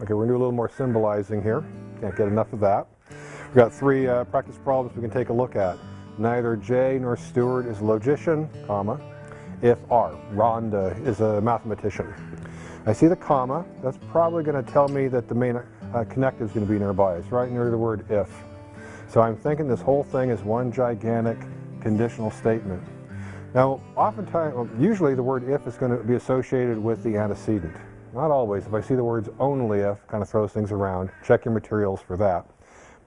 Okay, we're going to do a little more symbolizing here. Can't get enough of that. We've got three uh, practice problems we can take a look at. Neither Jay nor Stewart is a logician, comma, if R. Rhonda is a mathematician. I see the comma. That's probably going to tell me that the main uh, connective is going to be nearby. It's right near the word if. So I'm thinking this whole thing is one gigantic conditional statement. Now, oftentimes, usually the word if is going to be associated with the antecedent. Not always. If I see the words only if, kind of throws things around. Check your materials for that.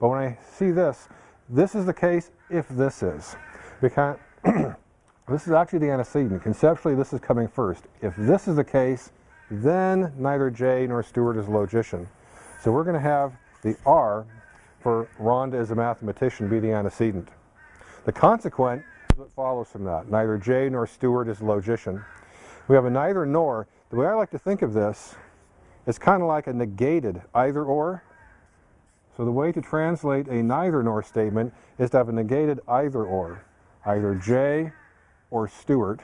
But when I see this, this is the case if this is. Because this is actually the antecedent. Conceptually, this is coming first. If this is the case, then neither Jay nor Stewart is a logician. So we're going to have the R for Rhonda as a mathematician be the antecedent. The consequent is what follows from that. Neither Jay nor Stewart is a logician. We have a neither nor. The way I like to think of this is kind of like a negated either or. So the way to translate a neither nor statement is to have a negated either or. Either Jay or Stewart,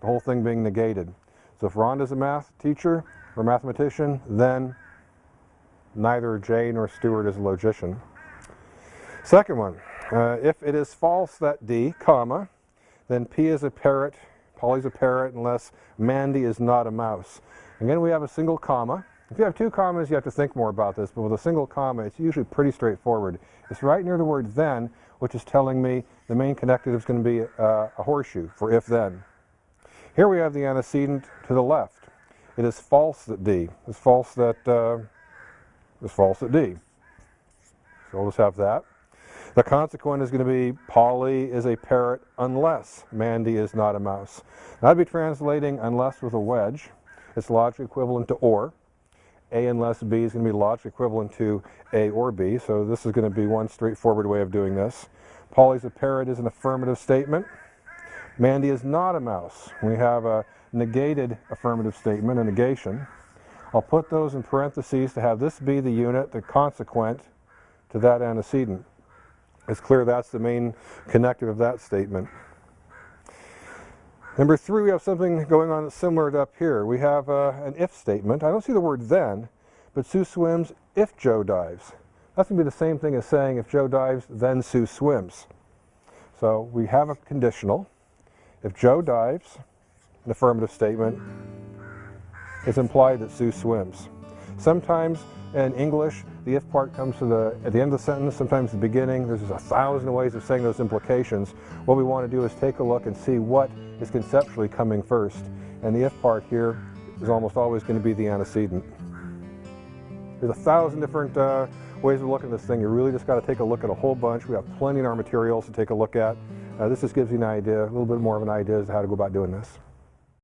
the whole thing being negated. So if Rhonda's a math teacher or mathematician, then neither Jay nor Stewart is a logician. Second one, uh, if it is false that D, comma, then P is a parrot, Polly's a parrot unless Mandy is not a mouse. Again, we have a single comma. If you have two commas, you have to think more about this, but with a single comma, it's usually pretty straightforward. It's right near the word then, which is telling me the main connective is going to be uh, a horseshoe for if-then. Here we have the antecedent to the left. It is false that D. It's false that uh, is false at D. So we'll just have that. The consequent is going to be Polly is a parrot unless Mandy is not a mouse. Now I'd be translating unless with a wedge. It's logically equivalent to or. A unless B is going to be logically equivalent to A or B. So this is going to be one straightforward way of doing this. Polly's a parrot is an affirmative statement. Mandy is not a mouse. We have a negated affirmative statement, a negation. I'll put those in parentheses to have this be the unit, the consequent to that antecedent. It's clear that's the main connective of that statement. Number three, we have something going on that's similar to up here. We have uh, an if statement. I don't see the word then, but Sue swims if Joe dives. That's going to be the same thing as saying if Joe dives, then Sue swims. So we have a conditional. If Joe dives, an affirmative statement, it's implied that Sue swims. Sometimes in English, the if part comes to the, at the end of the sentence, sometimes the beginning. There's a thousand ways of saying those implications. What we want to do is take a look and see what is conceptually coming first. And the if part here is almost always going to be the antecedent. There's a thousand different uh, ways of looking at this thing. You really just got to take a look at a whole bunch. We have plenty in our materials to take a look at. Uh, this just gives you an idea, a little bit more of an idea as to how to go about doing this.